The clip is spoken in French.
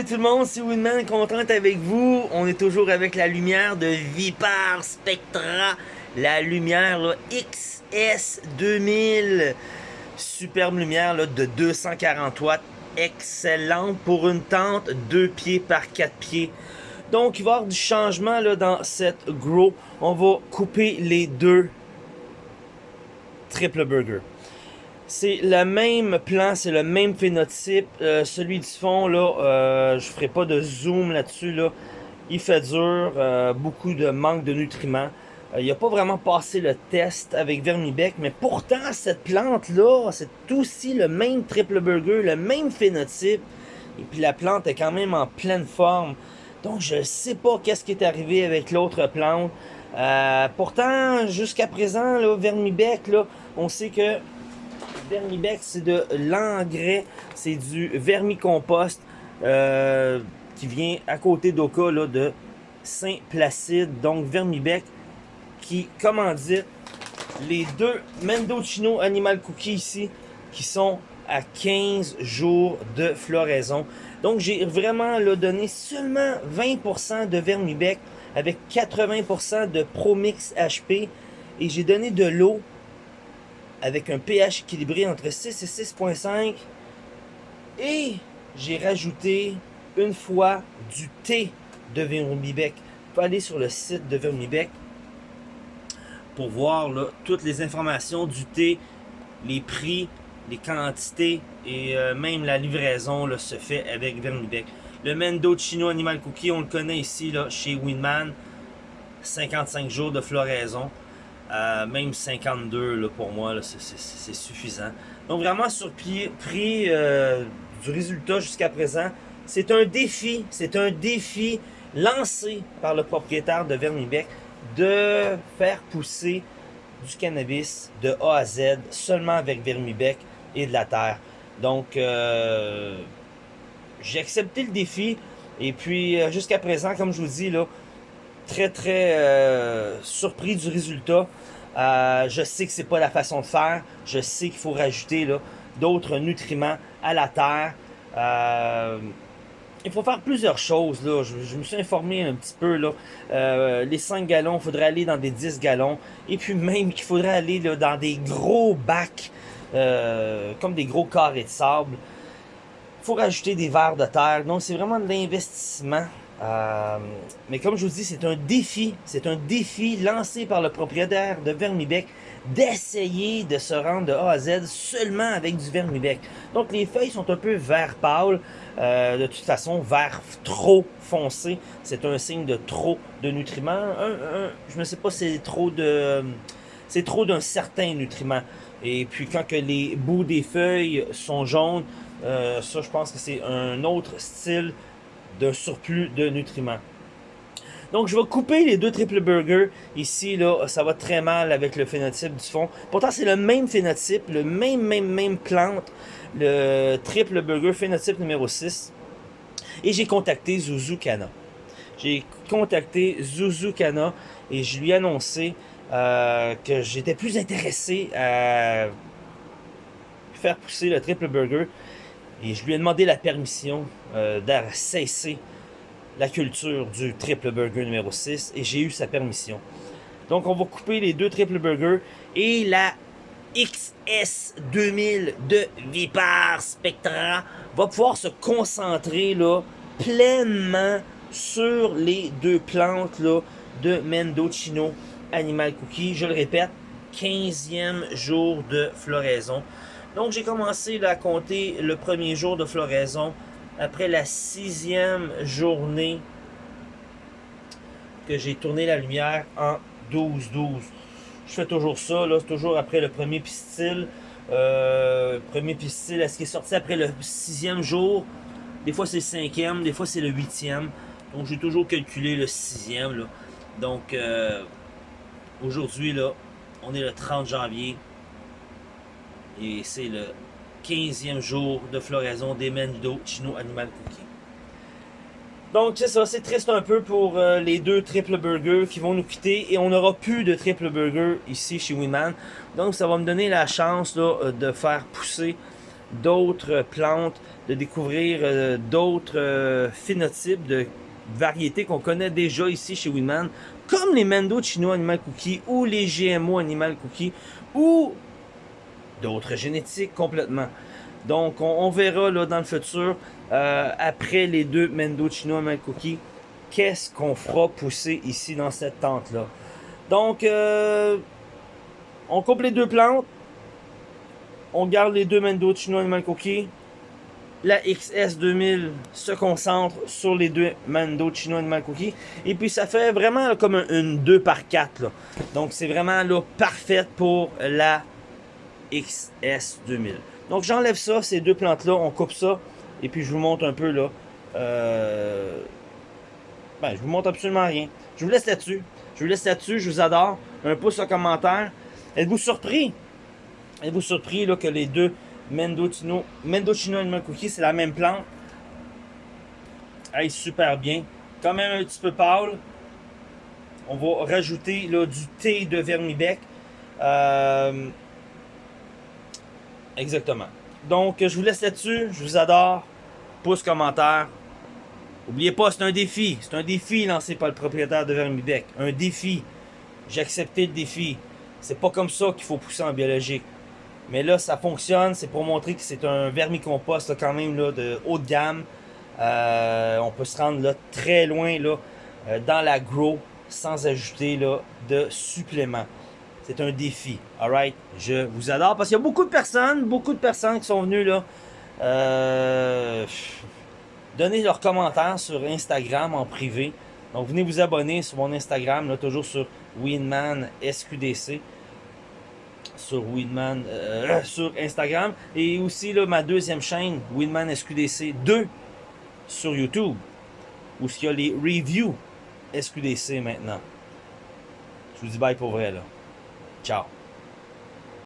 salut tout le monde, c'est Winman, content avec vous. On est toujours avec la lumière de Vipar Spectra, la lumière là, XS2000. Superbe lumière là, de 240 watts, excellente pour une tente 2 pieds par 4 pieds. Donc il va y avoir du changement dans cette Grow. On va couper les deux triple burger. C'est le même plan, c'est le même phénotype. Euh, celui du fond, là, euh, je ferai pas de zoom là-dessus. Là. Il fait dur, euh, beaucoup de manque de nutriments. il n'a pas vraiment passé le test avec Vermibec, mais pourtant, cette plante-là, c'est aussi le même triple burger, le même phénotype. Et puis la plante est quand même en pleine forme. Donc je sais pas qu'est-ce qui est arrivé avec l'autre plante. pourtant, jusqu'à présent, là, Vermibec, là, on sait que Vermibex, c'est de l'engrais, c'est du vermicompost euh, qui vient à côté d'Oka de Saint-Placide. Donc Vermibec qui commandite les deux Mendocino Animal Cookies ici qui sont à 15 jours de floraison. Donc j'ai vraiment donné seulement 20% de Vermibec avec 80% de Promix HP et j'ai donné de l'eau avec un pH équilibré entre 6 et 6.5. Et j'ai rajouté une fois du thé de Vermibec. Vous pouvez aller sur le site de Vermibec pour voir toutes les informations du thé, les prix, les quantités et euh, même la livraison se fait avec Vermibec. Le Mendo Chino Animal Cookie, on le connaît ici là, chez Winman. 55 jours de floraison même 52 là, pour moi, c'est suffisant. Donc vraiment sur prix euh, du résultat jusqu'à présent, c'est un défi, c'est un défi lancé par le propriétaire de Vermibec de faire pousser du cannabis de A à Z seulement avec Vermibec et de la terre. Donc euh, j'ai accepté le défi et puis euh, jusqu'à présent, comme je vous dis là, très très surpris du résultat. Euh, je sais que c'est pas la façon de faire. Je sais qu'il faut rajouter d'autres nutriments à la terre. Euh, il faut faire plusieurs choses. Là. Je, me suis informé un petit peu. Là. Euh, les 5 gallons, il faudrait aller dans des 10 gallons. Et puis même qu'il faudrait aller dans des gros bacs, comme des gros carrés de sable. Il faut rajouter des verres de terre. Donc c'est vraiment de l'investissement. Euh, mais comme je vous dis, c'est un défi, c'est un défi lancé par le propriétaire de Vermibec d'essayer de se rendre de A à Z seulement avec du Vermibec. Donc les feuilles sont un peu vert pâle, euh, de toute façon vert trop foncé, c'est un signe de trop de nutriments. je ne sais pas, c'est trop de, c'est trop d'un certain nutriment. Et puis quand que les bouts des feuilles sont jaunes, euh, ça je pense que c'est un autre style d'un surplus de nutriments. Donc, je vais couper les deux triple burgers. Ici, là, ça va très mal avec le phénotype du fond. Pourtant, c'est le même phénotype, le même, même, même plante. Le triple burger phénotype numéro 6. Et j'ai contacté Zuzu Kana. J'ai contacté Zuzu Kana et je lui ai annoncé euh, que j'étais plus intéressé à faire pousser le triple burger et je lui ai demandé la permission euh, de cesser la culture du triple burger numéro 6 et j'ai eu sa permission. Donc on va couper les deux triple burgers et la XS2000 de Vipar Spectra va pouvoir se concentrer là, pleinement sur les deux plantes là, de Mendocino Animal Cookie. Je le répète, 15e jour de floraison. Donc j'ai commencé à compter le premier jour de floraison après la sixième journée que j'ai tourné la lumière en 12-12. Je fais toujours ça, là, toujours après le premier pistil. Euh, premier pistil, est-ce qu'il est sorti après le sixième jour? Des fois c'est le cinquième, des fois c'est le huitième. Donc j'ai toujours calculé le sixième. Là. Donc euh, aujourd'hui, là, on est le 30 janvier. Et c'est le 15e jour de floraison des Mendo Chino Animal Cookie. Donc c'est ça, c'est triste un peu pour euh, les deux triple burgers qui vont nous quitter et on n'aura plus de triple burger ici chez Winman. Donc ça va me donner la chance là, euh, de faire pousser d'autres plantes, de découvrir euh, d'autres phénotypes de variétés qu'on connaît déjà ici chez Winman, comme les Mendo Chino Animal Cookie ou les GMO Animal Cookie ou d'autres génétiques complètement. Donc, on, verra là, dans le futur, euh, après les deux Mendo Chino Animal Cookie, qu'est-ce qu'on fera pousser ici dans cette tente-là. Donc, on coupe les deux plantes, on garde les deux Mendo Chino Animal Cookie. La XS2000 se concentre sur les deux Mando Chino Animal Cookie. Et puis ça fait vraiment comme une 2 par 4 Donc c'est vraiment là, parfaite pour la XS2000. Donc j'enlève ça, ces deux plantes-là, on coupe ça. Et puis je vous montre un peu là. Euh... Ben, je vous montre absolument rien. Je vous laisse là-dessus. Je vous laisse là-dessus, je vous adore. Un pouce en commentaire. Êtes-vous surpris? Êtes-vous surpris là, que les deux Mendocino, Mendocino Animal Cookie, c'est la même plante? Hey, super bien. Quand même un petit peu pâle. On va rajouter là, du thé de vermibec. Euh, exactement. Donc, je vous laisse là-dessus. Je vous adore. Pouce, commentaire. N'oubliez pas, c'est un défi. C'est un défi lancé par le propriétaire de Vermibec. Un défi. J'ai accepté le défi. C'est pas comme ça qu'il faut pousser en biologique. Mais là, ça fonctionne. C'est pour montrer que c'est un vermicompost quand même là, de haut de gamme. Euh, on peut se rendre là, très loin là, euh, dans la grow sans ajouter là, de suppléments. C'est un défi. Alright? Je vous adore parce qu'il y a beaucoup de personnes, beaucoup de personnes qui sont venues là. Euh, donner leurs commentaires sur Instagram en privé. Donc venez vous abonner sur mon Instagram, toujours sur Winman SQDC sur Winman euh, sur Instagram et aussi là, ma deuxième chaîne Winman SQDC 2 sur YouTube où il y a les reviews SQDC maintenant. Je vous dis bye pour vrai là. Tchau.